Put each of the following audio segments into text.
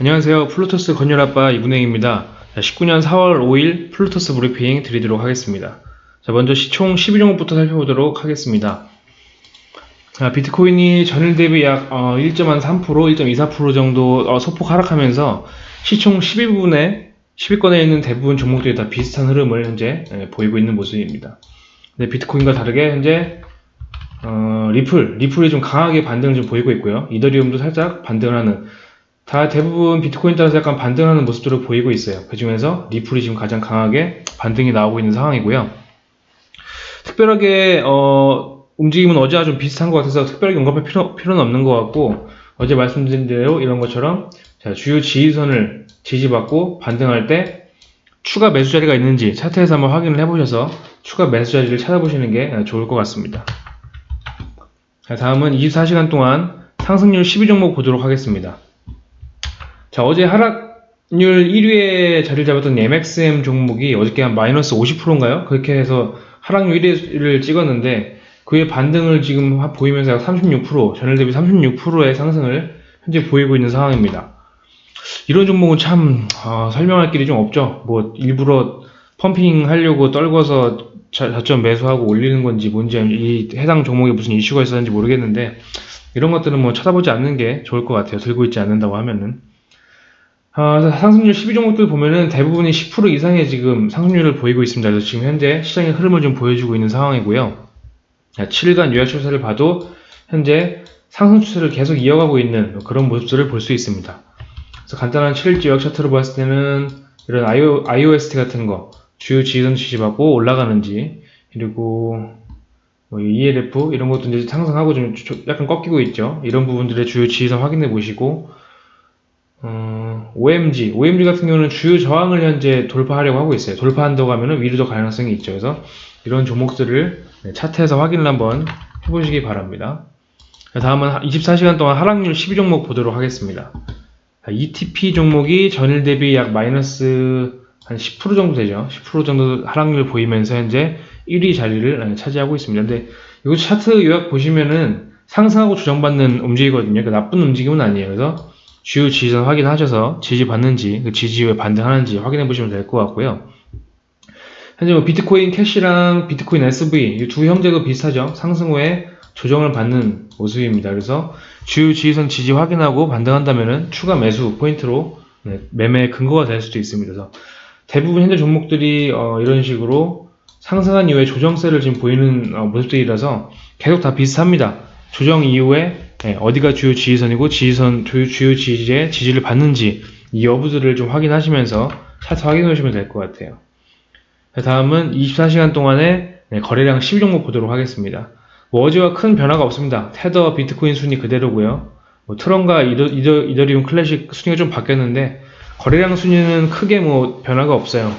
안녕하세요. 플루토스 건율아빠 이분행입니다. 19년 4월 5일 플루토스 브리핑 드리도록 하겠습니다. 자, 먼저 시총 10위 종목부터 살펴보도록 하겠습니다. 자, 비트코인이 전일 대비 약 1.3%, 1.24% 정도 어, 소폭 하락하면서 시총 12분에 10위권에 있는 대부분 종목들이 다 비슷한 흐름을 현재 예, 보이고 있는 모습입니다. 근데 비트코인과 다르게 현재 어, 리플, 리플이 좀 강하게 반등을 좀 보이고 있고요. 이더리움도 살짝 반등을 하는 다 대부분 비트코인 따라서 약간 반등하는 모습들을 보이고 있어요. 그 중에서 리플이 지금 가장 강하게 반등이 나오고 있는 상황이고요. 특별하게 어, 움직임은 어제와 좀 비슷한 것 같아서 특별하게 언급할 필요, 필요는 없는 것 같고 어제 말씀드린 대로 이런 것처럼 자, 주요 지지선을 지지받고 반등할 때 추가 매수 자리가 있는지 차트에서 한번 확인을 해보셔서 추가 매수 자리를 찾아보시는 게 좋을 것 같습니다. 자, 다음은 24시간 동안 상승률 12종목 보도록 하겠습니다. 자, 어제 하락률 1위에 자리를 잡았던 MXM 종목이 어저께 한 마이너스 50%인가요? 그렇게 해서 하락률 1위를 찍었는데 그의 반등을 지금 보이면서 약 36%, 전일 대비 36%의 상승을 현재 보이고 있는 상황입니다. 이런 종목은 참 어, 설명할 길이 좀 없죠. 뭐 일부러 펌핑 하려고 떨궈서 저점 매수하고 올리는 건지 뭔지 이 해당 종목에 무슨 이슈가 있었는지 모르겠는데 이런 것들은 뭐 쳐다보지 않는 게 좋을 것 같아요. 들고 있지 않는다고 하면은 어, 상승률 12종목들 보면은 대부분이 10% 이상의 지금 상승률을 보이고 있습니다. 그래서 지금 현재 시장의 흐름을 좀 보여주고 있는 상황이고요. 7일간 요약 추세를 봐도 현재 상승 추세를 계속 이어가고 있는 그런 모습들을 볼 수 있습니다. 그래서 간단한 7일째 요약 차트를 봤을 때는 이런 IO, IOST 같은 거 주요 지지선 지지받고 올라가는지 그리고 뭐 ELF 이런 것도 이제 상승하고 좀 약간 꺾이고 있죠. 이런 부분들의 주요 지지선 확인해 보시고 어, OMG, OMG 같은 경우는 주요 저항을 현재 돌파하려고 하고 있어요. 돌파한다고 하면 위로 더 가능성이 있죠. 그래서 이런 종목들을 네, 차트에서 확인을 한번 해보시기 바랍니다. 다음은 24시간 동안 하락률 12종목 보도록 하겠습니다. ETP 종목이 전일 대비 약 마이너스 한 10% 정도 되죠. 10% 정도 하락률 보이면서 현재 1위 자리를 차지하고 있습니다. 근데 이거 차트 요약 보시면은 상승하고 조정받는 움직이거든요. 그러니까 나쁜 움직임은 아니에요. 그래서 주요 지지선 확인하셔서 지지받는지 그 지지 후에 반등하는지 확인해 보시면 될 것 같고요. 현재 뭐 비트코인 캐시랑 비트코인 SV 이 두 형제도 비슷하죠. 상승 후에 조정을 받는 모습입니다. 그래서 주요 지지선 지지 확인하고 반등한다면은 추가 매수 포인트로 네, 매매 근거가 될 수도 있습니다. 그래서 대부분 현재 종목들이 어, 이런 식으로 상승한 이후에 조정세를 지금 보이는 어, 모습들이라서 계속 다 비슷합니다. 조정 이후에 네, 어디가 주요 지지선이고 지지선 주요, 지지의 지지를 받는지 이 여부들을 좀 확인하시면서 차트 확인해 주시면 될 것 같아요. 다음은 24시간 동안의 네, 거래량 12종목 보도록 하겠습니다. 뭐 어제와 큰 변화가 없습니다. 테더, 비트코인 순위 그대로고요. 뭐 트론과 이더, 이더, 이더리움 클래식 순위가 좀 바뀌었는데 거래량 순위는 크게 뭐 변화가 없어요.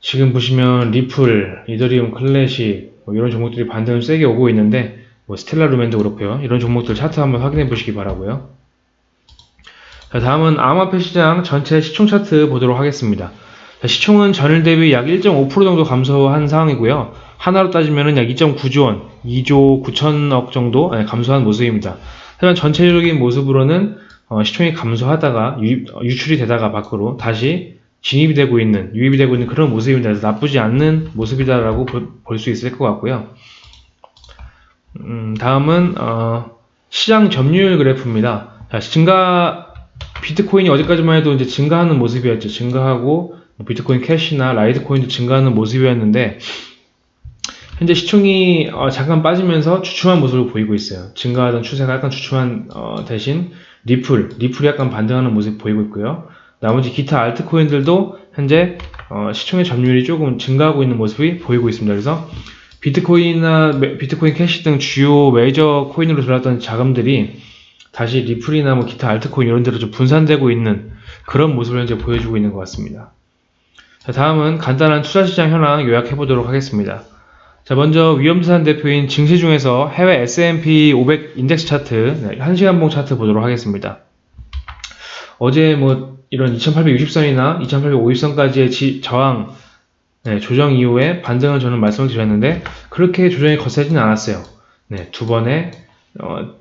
지금 보시면 리플, 이더리움 클래식 뭐 이런 종목들이 반등을 세게 오고 있는데 뭐 스텔라 루멘도 그렇고요. 이런 종목들 차트 한번 확인해 보시기 바라고요. 자, 다음은 암호화폐 시장 전체 시총 차트 보도록 하겠습니다. 자, 시총은 전일 대비 약 1.5% 정도 감소한 상황이고요. 하나로 따지면 약 2.9조 원, 2조 9천억 정도 네, 감소한 모습입니다. 하지만 전체적인 모습으로는 어, 시총이 감소하다가 유, 유출이 되다가 밖으로 다시 진입이 되고 있는, 유입이 되고 있는 그런 모습입니다. 그래서 나쁘지 않는 모습이다라고 볼 수 있을 것 같고요. 음, 다음은 어, 시장 점유율 그래프입니다. 자, 증가 비트코인이 어제까지만 해도 이제 증가하는 모습이었죠. 증가하고 뭐 비트코인 캐시나 라이트코인도 증가하는 모습이었는데 현재 시총이 어, 잠깐 빠지면서 주춤한 모습을 보이고 있어요. 증가하던 추세가 약간 주춤한 어, 대신 리플, 리플이 약간 반등하는 모습 보이고 있고요. 나머지 기타 알트코인들도 현재 어, 시총의 점유율이 조금 증가하고 있는 모습이 보이고 있습니다. 그래서 비트코인이나 비트코인 캐시 등 주요 메이저 코인으로 들어왔던 자금들이 다시 리플이나 뭐 기타 알트코인 이런 데로 좀 분산되고 있는 그런 모습을 현재 보여주고 있는 것 같습니다. 자, 다음은 간단한 투자시장 현황 요약해 보도록 하겠습니다. 자, 먼저 위험자산 대표인 증시 중에서 해외 S&P 500 인덱스 차트, 1시간 봉 차트 보도록 하겠습니다. 어제 뭐 이런 2860선이나 2850선까지의 저항, 네, 조정 이후에 반등을 저는 말씀을 드렸는데 그렇게 조정이 거세지는 않았어요. 네, 두 번의 어,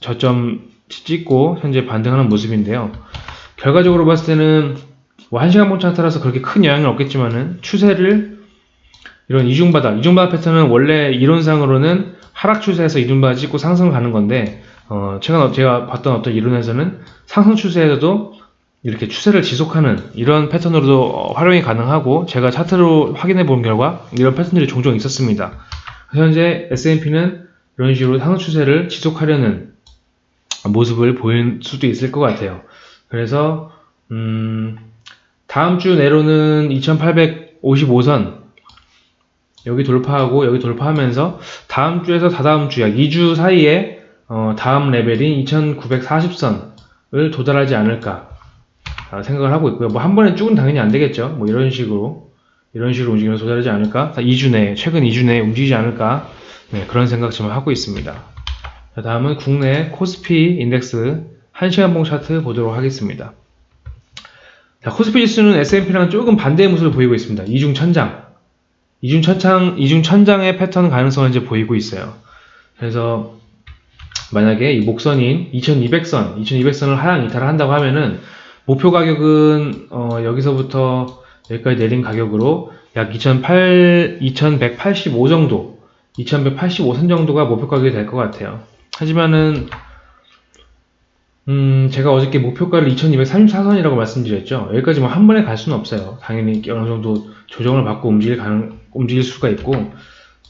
저점 찍고 현재 반등하는 모습인데요. 결과적으로 봤을 때는 뭐 1시간 봉 차트라서 그렇게 큰 영향은 없겠지만은 추세를 이런 이중바닥, 이중바닥 패턴은 원래 이론상으로는 하락 추세에서 이중바닥 찍고 상승을 가는 건데 어, 최근 제가 봤던 어떤 이론에서는 상승 추세에서도 이렇게 추세를 지속하는 이런 패턴으로도 어, 활용이 가능하고 제가 차트로 확인해 본 결과 이런 패턴들이 종종 있었습니다. 현재 S&P는 이런 식으로 상승 추세를 지속하려는 모습을 보일 수도 있을 것 같아요. 그래서 음, 다음 주 내로는 2855선 여기 돌파하고 여기 돌파하면서 다음 주에서 다다음 주 약 2주 사이에 어, 다음 레벨인 2940선을 도달하지 않을까 생각을 하고 있고요. 뭐 한 번에 쭉은 당연히 안 되겠죠. 뭐 이런 식으로 이런 식으로 움직이면서 도달하지 않을까? 2주 내에 최근 2주 내에 움직이지 않을까? 네, 그런 생각 지금 하고 있습니다. 자, 다음은 국내 코스피 인덱스 1시간 봉 차트 보도록 하겠습니다. 자, 코스피 지수는 S&P랑 조금 반대의 모습을 보이고 있습니다. 이중 천장. 이중 천장, 이중 천장의 패턴 가능성을 이제 보이고 있어요. 그래서 만약에 이 목선인 2200선, 2200선을 하향 이탈을 한다고 하면은 목표 가격은 어, 여기서부터 여기까지 내린 가격으로 약 2008, 2185 정도, 2185선 정도가 목표 가격이 될 것 같아요. 하지만은 음, 제가 어저께 목표가를 2234선이라고 말씀드렸죠. 여기까지 뭐 한 번에 갈 수는 없어요. 당연히 어느 정도 조정을 받고 움직일 가능, 움직일 수가 있고,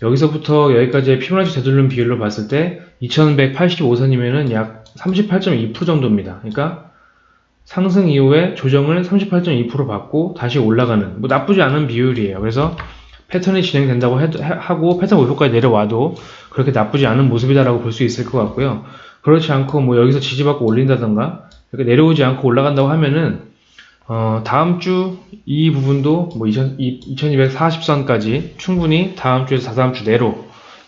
여기서부터 여기까지의 피보나치 되돌림 비율로 봤을 때 2185선이면은 약 38.2% 정도입니다. 그러니까 상승 이후에 조정을 38.2% 받고 다시 올라가는 뭐 나쁘지 않은 비율이에요. 그래서 패턴이 진행된다고 해, 하고 패턴 목표까지 내려와도 그렇게 나쁘지 않은 모습이다라고 볼 수 있을 것 같고요. 그렇지 않고 뭐 여기서 지지받고 올린다던가 이렇게 내려오지 않고 올라간다고 하면은 어, 다음 주 이 부분도 뭐 2240선까지 충분히 다음 주에서 다다음 주 내로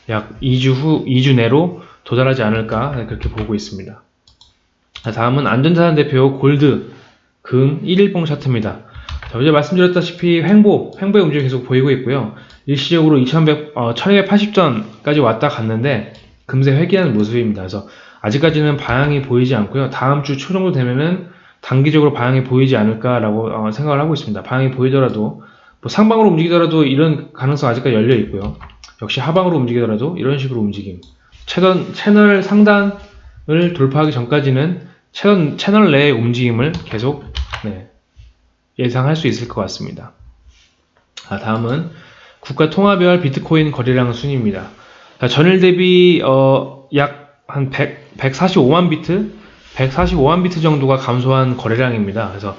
약 2주 후 2주 내로 도달하지 않을까 그렇게 보고 있습니다. 다음은 안전자산 대표 골드 금 1일봉 차트입니다. 자, 어제 말씀드렸다시피 횡보, 횡보의 움직임이 계속 보이고 있고요. 일시적으로 2100, 어, 1280전까지 왔다 갔는데 금세 회귀하는 모습입니다. 그래서 아직까지는 방향이 보이지 않고요. 다음 주 초 정도 되면은 단기적으로 방향이 보이지 않을까라고 어, 생각을 하고 있습니다. 방향이 보이더라도 뭐 상방으로 움직이더라도 이런 가능성 아직까지 열려 있고요. 역시 하방으로 움직이더라도 이런 식으로 움직임. 채널, 채널 상단을 돌파하기 전까지는 채널, 채널 내의 움직임을 계속 네, 예상할 수 있을 것 같습니다. 아, 다음은 국가 통화별 비트코인 거래량 순위입니다. 전일 대비 어, 약 한 145만 비트, 145만 비트 정도가 감소한 거래량입니다. 그래서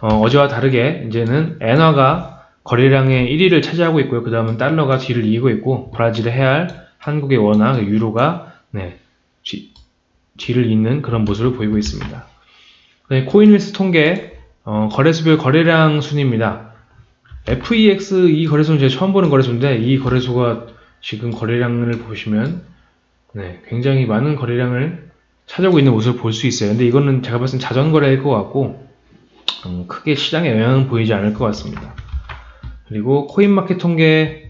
어, 어제와 다르게 이제는 엔화가 거래량의 1위를 차지하고 있고요. 그 다음은 달러가 뒤를 잇고 있고 브라질의 헤알, 한국의 원화, 그 유로가 네, 뒤, 뒤를 잇는 그런 모습을 보이고 있습니다. 네, 코인힐스 통계 어, 거래소별 거래량 순위입니다. FEX 이 거래소는 제가 처음 보는 거래소인데 이 거래소가 지금 거래량을 보시면 네, 굉장히 많은 거래량을 찾아오고 있는 모습을 볼 수 있어요. 근데 이거는 제가 봤을 때 자전거래일 것 같고 음, 크게 시장에 영향은 보이지 않을 것 같습니다. 그리고 코인마켓 통계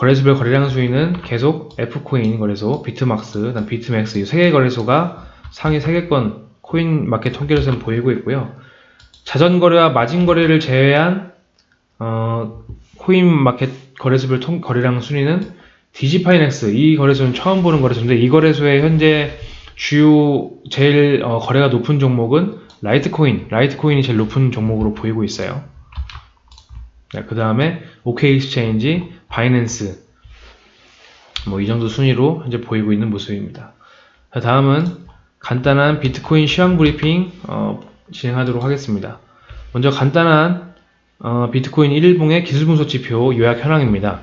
거래소별 거래량 순위는 계속 FCoin 거래소, 비트막스, 비트맥스 이 세 개 거래소가 상위 3개권 코인마켓 통계로서는 보이고 있고요. 자전거래와 마진거래를 제외한 어, 코인마켓 거래소별 통, 거래량 순위는 디지파이넥스 이 거래소는 처음 보는 거래소인데 이 거래소의 현재 주요 제일 어, 거래가 높은 종목은 라이트코인 라이트코인이 제일 높은 종목으로 보이고 있어요 네, 그 다음에 OK Exchange 바이낸스 뭐 이 정도 순위로 현재 보이고 있는 모습입니다. 자, 다음은 간단한 비트코인 시황 브리핑 어, 진행하도록 하겠습니다. 먼저 간단한 어, 비트코인 1일봉의 기술 분석 지표 요약 현황입니다.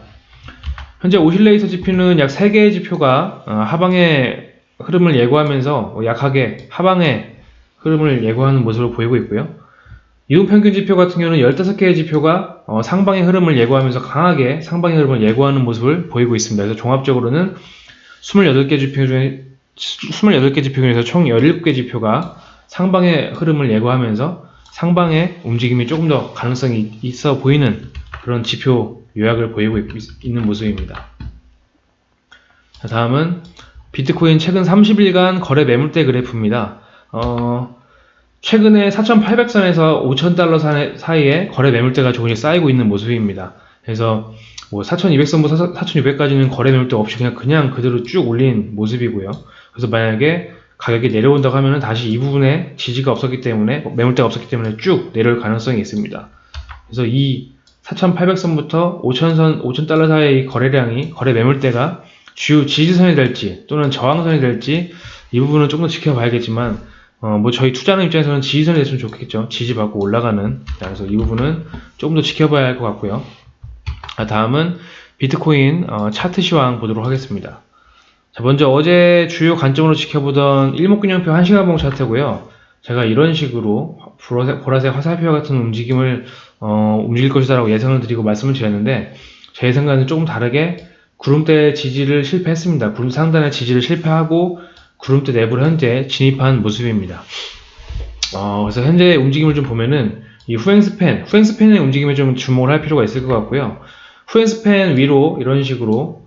현재 오실레이터 지표는 약 3개의 지표가 어, 하방의 흐름을 예고하면서 약하게 하방의 흐름을 예고하는 모습을 보이고 있고요. 이동평균 지표 같은 경우는 15개의 지표가 어, 상방의 흐름을 예고하면서 강하게 상방의 흐름을 예고하는 모습을 보이고 있습니다. 그래서 종합적으로는 28개 지표 중에 28개 지표 중에서 총 17개 지표가 상방의 흐름을 예고하면서 상방의 움직임이 조금 더 가능성이 있어 보이는 그런 지표 요약을 보이고 있는 모습입니다. 다음은 비트코인 최근 30일간 거래 매물대 그래프입니다. 어, 최근에 4,800선에서 5,000달러 사이에 거래 매물대가 조금씩 쌓이고 있는 모습입니다. 그래서 뭐 4,200선부터 4,600까지는 거래 매물대 없이 그냥 그냥 그대로 쭉 올린 모습이고요. 그래서 만약에 가격이 내려온다고 하면은 다시 이 부분에 지지가 없었기 때문에 매물대가 없었기 때문에 쭉 내려올 가능성이 있습니다. 그래서 이 4,800선부터 5,000선, 5,000달러 사이의 거래량이 거래 매물대가 주요 지지선이 될지 또는 저항선이 될지 이 부분은 좀더 지켜봐야겠지만 어, 뭐 저희 투자하는 입장에서는 지지선이 됐으면 좋겠죠. 지지받고 올라가는. 그래서 이 부분은 조금 더 지켜봐야 할 것 같고요. 아, 다음은 비트코인 어, 차트 시황 보도록 하겠습니다. 자, 먼저 어제 주요 관점으로 지켜보던 일목균형표 1시간봉 차트고요. 제가 이런 식으로 보라색, 보라색 화살표 같은 움직임을 어, 움직일 것이다 라고 예상을 드리고 말씀을 드렸는데 제 예상과는 조금 다르게 구름대 지지를 실패했습니다. 구름 상단의 지지를 실패하고 구름대 내부로 현재 진입한 모습입니다. 어, 그래서 현재 움직임을 좀 보면은 이 후행스팬, 후행스팬의 움직임에 좀 주목을 할 필요가 있을 것 같고요. 후행스팬 위로 이런 식으로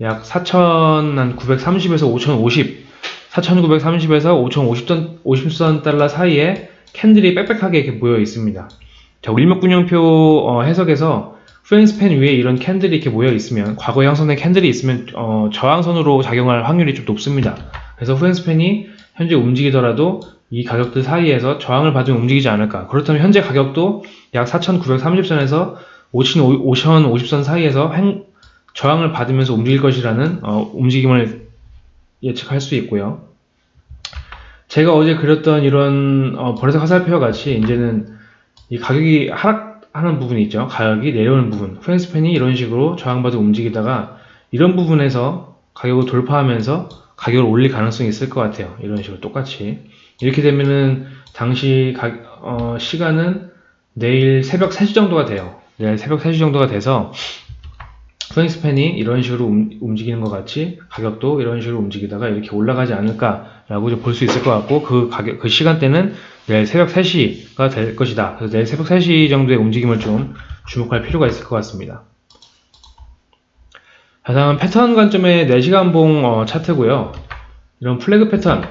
약 4,930에서 5,050, 4,930에서 5,050선 50선 달러 사이에 캔들이 빽빽하게 이렇게 모여 있습니다. 자, 일목균형표 어, 해석에서 후행스팬 위에 이런 캔들이 이렇게 모여 있으면 과거에 형성된 캔들이 있으면 어, 저항선으로 작용할 확률이 좀 높습니다. 그래서 프레임스팬이 현재 움직이더라도 이 가격들 사이에서 저항을 받으면 움직이지 않을까. 그렇다면 현재 가격도 약 4,930선에서 5,050선 사이에서 행, 저항을 받으면서 움직일 것이라는 어, 움직임을 예측할 수 있고요. 제가 어제 그렸던 이런 어, 버릇의 화살표 같이 이제는 이 가격이 하락 하는 부분이 있죠. 가격이 내려오는 부분. 프랭스팬이 이런 식으로 저항받아 움직이다가 이런 부분에서 가격을 돌파하면서 가격을 올릴 가능성이 있을 것 같아요. 이런 식으로 똑같이. 이렇게 되면은 당시 가, 어, 시간은 내일 새벽 3시 정도가 돼요. 내일 새벽 3시 정도가 돼서 프랭스팬이 이런 식으로 움, 직이는 것 같이 가격도 이런 식으로 움직이다가 이렇게 올라가지 않을까라고 볼 수 있을 것 같고 그 가격 그 시간대는 내일 새벽 3시가 될 것이다. 그래서 내일 새벽 3시 정도의 움직임을 좀 주목할 필요가 있을 것 같습니다. 다음은 패턴 관점의 4시간 봉 어, 차트고요. 이런 플래그 패턴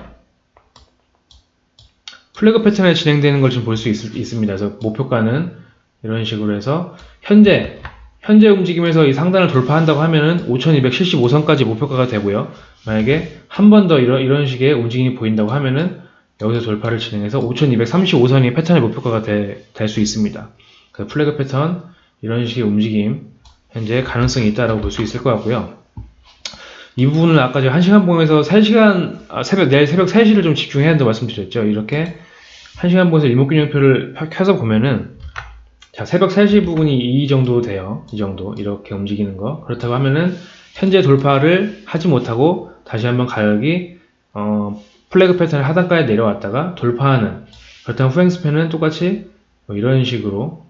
플래그 패턴에 진행되는 걸좀볼수 있습니다. 그래서 목표가는 이런 식으로 해서 현재 현재 움직임에서 이 상단을 돌파한다고 하면은 5275선까지 목표가가 되고요. 만약에 한 번 더 이런, 이런 식의 움직임이 보인다고 하면은 여기서 돌파를 진행해서 5235선이 패턴의 목표가가 될 수 있습니다. 그 플래그 패턴 이런 식의 움직임 현재 가능성이 있다라고 볼 수 있을 것 같고요. 이 부분은 아까 제가 1시간 봉에서 3시간 아, 새벽 내일 새벽 3시를 좀 집중해야 한다고 말씀드렸죠. 이렇게 1시간 봉에서 일목균형표를 켜서 보면은 자 새벽 3시 부분이 이 정도 돼요. 이 정도 이렇게 움직이는 거 그렇다고 하면은 현재 돌파를 하지 못하고 다시 한번 가격이 어, 플래그 패턴을 하단까지 내려왔다가 돌파하는 그렇다면 후행 스팬은 똑같이 뭐 이런 식으로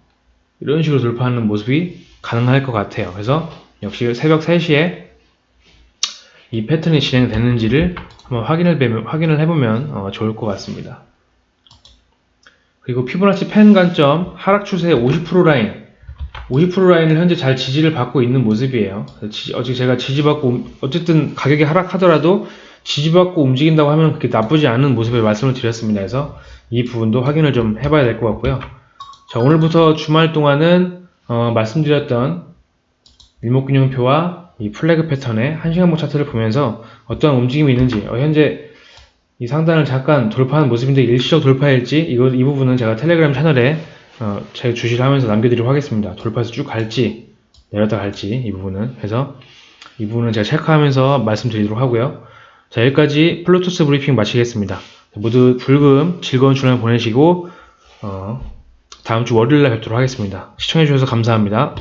이런 식으로 돌파하는 모습이 가능할 것 같아요. 그래서 역시 새벽 3시에 이 패턴이 진행되는지를 한번 확인을, 확인을 해보면 어, 좋을 것 같습니다. 그리고 피보나치 펜 관점 하락 추세 50% 라인 50% 라인을 현재 잘 지지를 받고 있는 모습이에요. 어제 제가 지지받고 어쨌든 가격이 하락하더라도 지지받고 움직인다고 하면 그렇게 나쁘지 않은 모습을 말씀을 드렸습니다. 그래서 이 부분도 확인을 좀 해봐야 될 것 같고요. 자 오늘부터 주말 동안은 어, 말씀드렸던 일목균형표와 이 플래그 패턴의 1시간목 차트를 보면서 어떠한 움직임이 있는지 어, 현재 이 상단을 잠깐 돌파하는 모습인데 일시적 돌파일지 이거, 이 부분은 제가 텔레그램 채널에 어, 제 주시를 하면서 남겨드리도록 하겠습니다. 돌파해서 쭉 갈지 내렸다 갈지 이 부분은 그래서 이 부분은 제가 체크하면서 말씀드리도록 하고요. 자 여기까지 플루토스 브리핑 마치겠습니다. 모두 불금 즐거운 주말 보내시고 어, 다음 주 월요일날 뵙도록 하겠습니다. 시청해주셔서 감사합니다.